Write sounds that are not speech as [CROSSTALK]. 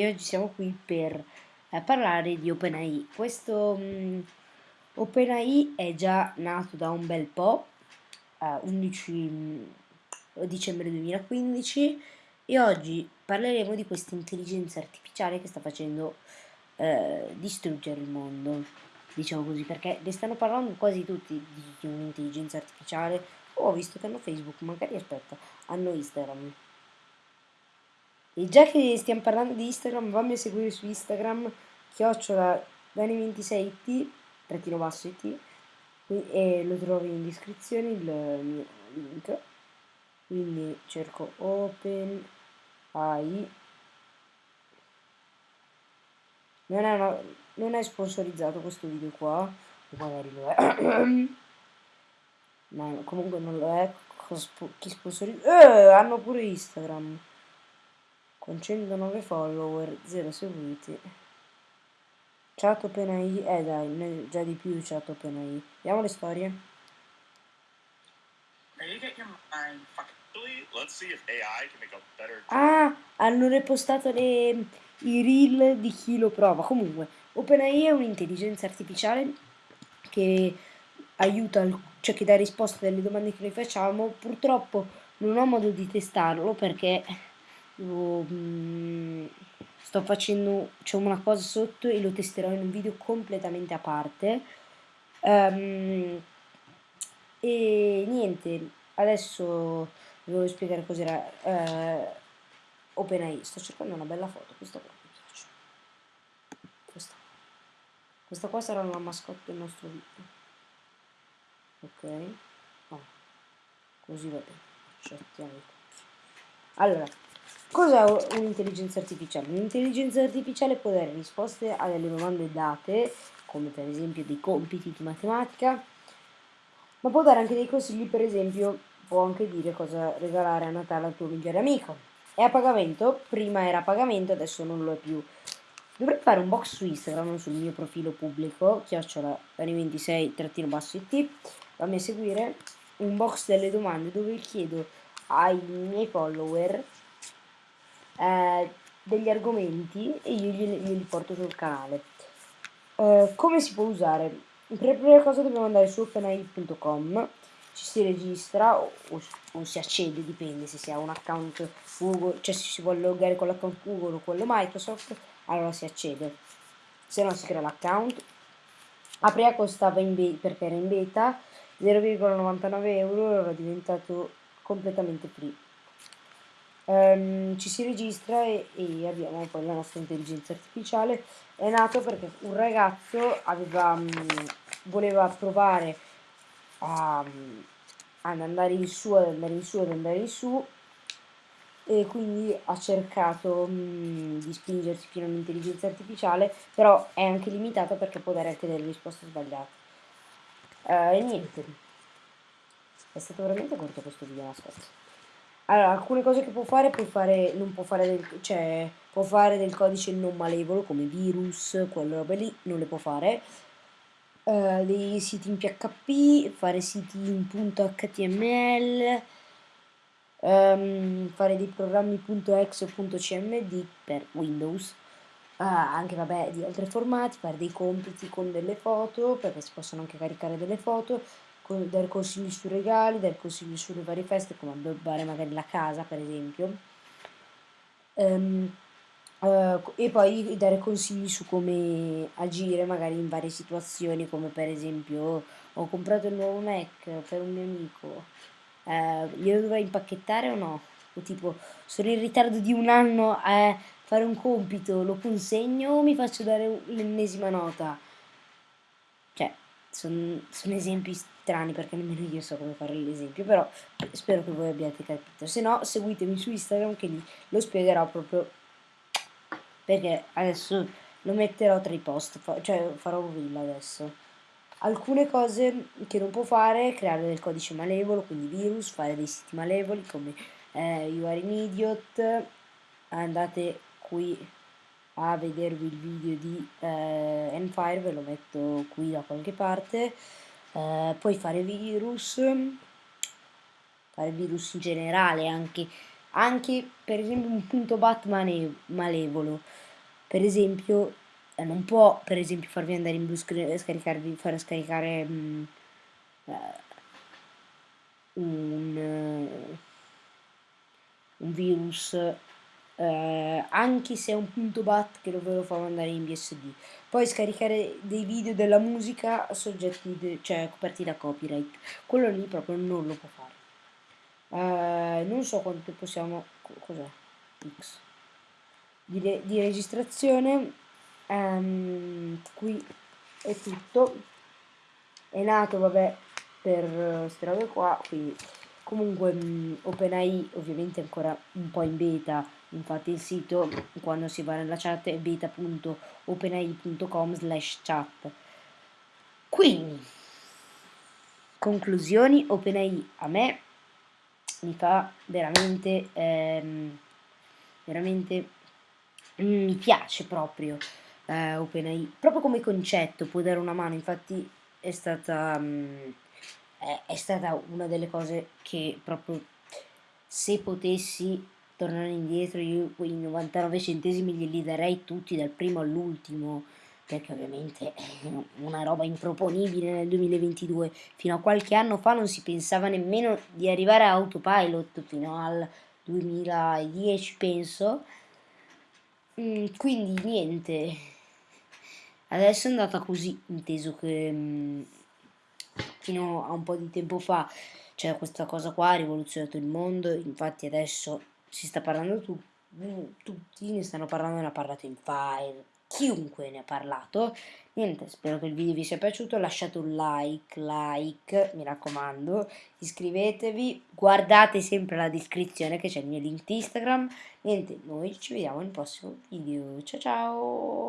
e oggi siamo qui per eh, parlare di OpenAI. Questo um, OpenAI è già nato da un bel po', eh, 11 um, dicembre 2015, e oggi parleremo di questa intelligenza artificiale che sta facendo eh, distruggere il mondo, diciamo così, perché ne stanno parlando quasi tutti di un'intelligenza artificiale. Oh, ho visto che hanno Facebook, magari aspetta, hanno Instagram. E già che stiamo parlando di Instagram, vammi a seguire su Instagram, chiocciola Dani26it, trattino basso it, e lo trovi in descrizione il mio link. Quindi cerco Open AI. Non è, una, non è sponsorizzato questo video qua, magari lo è. [COUGHS] Ma comunque non lo è. Chi sponsorizza? Eh, hanno pure Instagram con 109 follower, 0 seguiti. Chat OpenAI, eh dai, già di più chat OpenAI. Vediamo le storie. Ah, hanno repostato le, i reel di chi lo prova. Comunque, OpenAI è un'intelligenza artificiale che aiuta, cioè che dà risposte alle domande che noi facciamo. Purtroppo non ho modo di testarlo perché lo, mm, sto facendo c'è una cosa sotto e lo testerò in un video completamente a parte. Um, e niente adesso vi voglio spiegare cos'era uh, OpenAI. Sto cercando una bella foto questa qua questa. Questa qua sarà la mascotte del nostro video. Ok? Oh. così va bene accettiamo allora Cos'è un'intelligenza artificiale? Un'intelligenza artificiale può dare risposte a delle domande date, come per esempio dei compiti di matematica, ma può dare anche dei consigli, per esempio può anche dire cosa regalare a Natale al tuo migliore amico. È a pagamento, prima era a pagamento, adesso non lo è più. Dovrei fare un box su Instagram, sul mio profilo pubblico, chiocciola 26-it, fammi a seguire, un box delle domande dove chiedo ai miei follower eh, degli argomenti e io glieli, porto sul canale. Eh, come si può usare? Per prima cosa dobbiamo andare su openai.com, ci si registra o, o, o, si accede, dipende se si ha un account Google, cioè se si vuole loggare con l'account Google o quello Microsoft, allora si accede. Se no si crea l'account. A prima costava perché era in beta 0,99 euro, era diventato completamente free um, ci si registra e, e, abbiamo poi la nostra intelligenza artificiale. È nato perché un ragazzo aveva, um, voleva provare a, um, ad andare in su, ad andare in su, ad andare in su e quindi ha cercato mh, di spingersi fino all'intelligenza artificiale, però è anche limitata perché può dare anche delle risposte sbagliate. Uh, e niente, è stato veramente corto questo video, aspetta. Allora, alcune cose che può fare, può fare, non può fare del, cioè, può fare del codice non malevolo, come virus, quelle robe lì, non le può fare. Uh, dei siti in PHP, fare siti in .html, um, ehm, fare dei programmi .exe o .cmd per Windows, uh, anche vabbè di altri formati, fare dei compiti con delle foto, perché si possono anche caricare delle foto, dare consigli sui regali, dare consigli sulle varie feste, come addobbare magari la casa per esempio. Um, uh, e poi dare consigli su come agire magari in varie situazioni, come per esempio ho comprato il nuovo Mac per un mio amico, uh, glielo dovrei impacchettare o no? O tipo, sono in ritardo di un anno a fare un compito, lo consegno o mi faccio dare l'ennesima nota? Sono son esempi strani perché nemmeno io so come fare l'esempio, però spero che voi abbiate capito. Se no, seguitemi su Instagram che lì lo spiegherò proprio perché adesso lo metterò tra i post, cioè farò un reel adesso. Alcune cose che non può fare, creare del codice malevolo, quindi virus, fare dei siti malevoli come eh, You are an idiot, andate qui a vedervi il video di eh, Enfire, ve lo metto qui da qualche parte, eh, poi fare virus, fare virus in generale, anche, anche per esempio un punto bat malevolo, per esempio eh, non può per esempio farvi andare in blu scaricarvi fare scaricare mh, mm, eh, un, eh, un virus eh, anche se è un punto bat che ve lo fa mandare in BSD poi scaricare dei video della musica soggetti cioè coperti da copyright. Quello lì proprio non lo può fare. Eh, non so quanto possiamo cos'è? X. Di, re, di, registrazione um, qui è tutto. È nato vabbè per queste robe qua quindi comunque mh, mm, OpenAI ovviamente ancora un po' in beta infatti il sito quando si va nella chat è beta.openai.com slash chat. Quindi conclusioni OpenAI a me mi fa veramente ehm, veramente mm, mi piace proprio eh, OpenAI proprio come concetto può dare una mano. Infatti è stata um, è, è stata una delle cose che proprio se potessi tornare indietro io quei 99 centesimi glieli darei tutti dal primo all'ultimo perché ovviamente è una roba improponibile nel 2022 fino a qualche anno fa non si pensava nemmeno di arrivare a autopilot fino al 2010 penso. Mm, quindi niente. Adesso è andata così inteso che mm, fino a un po' di tempo fa c'è questa cosa qua ha rivoluzionato il mondo infatti adesso si sta parlando tu, tutti ne stanno parlando ne ha parlato in file chiunque ne ha parlato. Niente spero che il video vi sia piaciuto lasciate un like like mi raccomando iscrivetevi guardate sempre la descrizione che c'è il mio link instagram. Niente noi ci vediamo nel prossimo video ciao ciao